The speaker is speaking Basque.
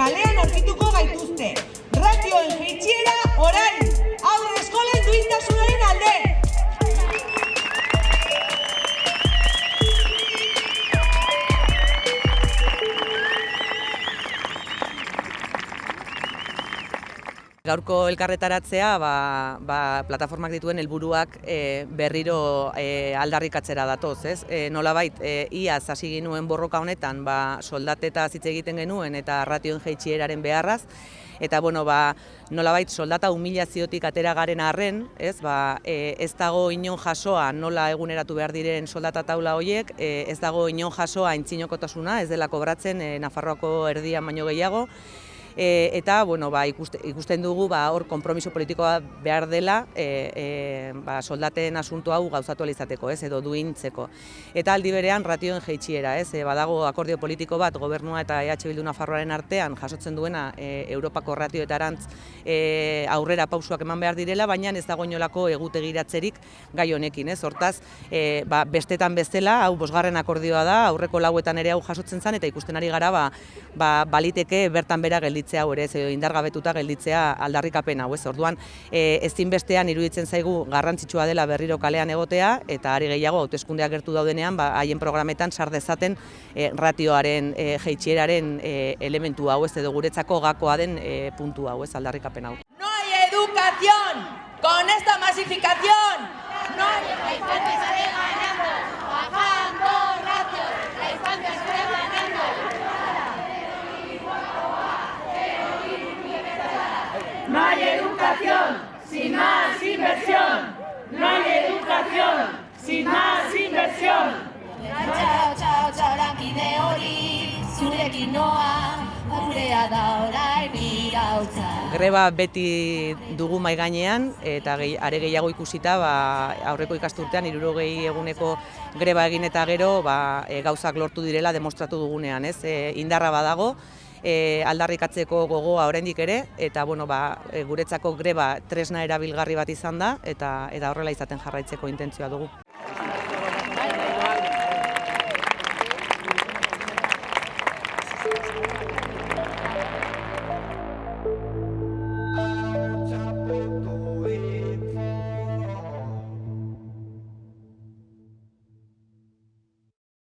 kalean aurkituko gaituzte. Ratioen jeitxiera orain! Gaurko elkarretaratzea ba, ba, plataformak dituen helburuak e, berriro e, aldarrikatzera datoz, ez? E, nolabait, e, iaz hasi ginuen borroka honetan, ba, soldateta hitz egiten genuen eta ratioen jaitsieraren beharraz, eta bueno, ba, nolabait soldata humilaziotik atera garen arren, ez, ba, e, ez dago inon jasoa nola eguneratu behar diren soldata taula horiek, e, ez dago inon jasoa entzinokotasuna, ez dela kobratzen e, Nafarroako erdian baino gehiago, E, eta bueno, ba, ikuste, ikusten dugu ba, hor konpromiso politikoa behar dela e, e, ba, soldaten asunto hau gauzatu alizateko, ez, edo duintzeko. Eta aldi berean ratioen jeitxiera, ez, e, badago akordio politiko bat gobernua eta EH Bildu Nafarroaren artean jasotzen duena e, Europako ratioetarantz e, aurrera pausuak eman behar direla, baina ez dago inolako egutegiratzerik gai honekin, ez, hortaz, e, ba, bestetan bezala, hau bosgarren akordioa da, aurreko lauetan ere hau jasotzen zen, eta ikusten ari gara, ba, ba, baliteke bertan bera gelditzen gelditzea hau ere, edo indargabetuta gelditzea aldarrikapen hau ez. Orduan, e, ezinbestean iruditzen zaigu garrantzitsua dela berriro kalean egotea eta ari gehiago hauteskundeak gertu daudenean, ba haien programetan sar dezaten e, ratioaren e, jeitsieraren e, elementu hau ez edo guretzako gakoa den e, puntu hau ez aldarrikapen hau. No hay educación con esta masificación. Hay educación sin más inversión. No hay educación sin más inversión. Txau, txau, txau, lankide hori, zurekin noa, gurea da orain irautza. Greba beti dugu mai gainean eta gehi, are gehiago ikusita ba, aurreko ikasturtean 60 eguneko greba egin eta gero ba, e, gauzak lortu direla demostratu dugunean, ez? E, indarra badago, e, aldarrikatzeko gogoa oraindik ere eta bueno, ba, e, guretzako greba tresna erabilgarri bat izan da eta eta horrela izaten jarraitzeko intentzioa dugu.